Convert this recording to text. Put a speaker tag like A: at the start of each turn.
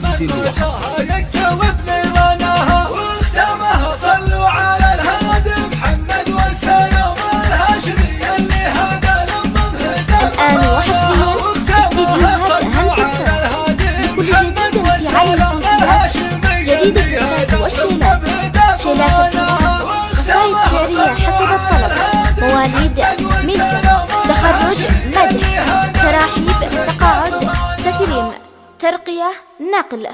A: محمد الوحش
B: الآن وحصريا استديوهات همسة فن لكل جديد في عالم الصوتيات جديد والشيلات شيلات ترقية نقل.